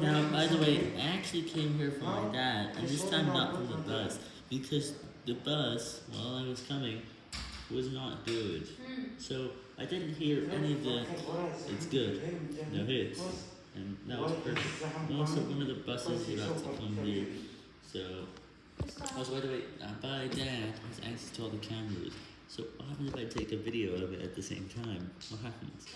Now, by the way, I actually came here for my dad, and this time not from the bus, because the bus, while I was coming, was not good. So, I didn't hear any of the, it's good, no hits, and that was perfect. Also, one of the buses is about to come here, so... Also, by the way, uh, my dad has access to all the cameras, so what happens if I take a video of it at the same time? What happens?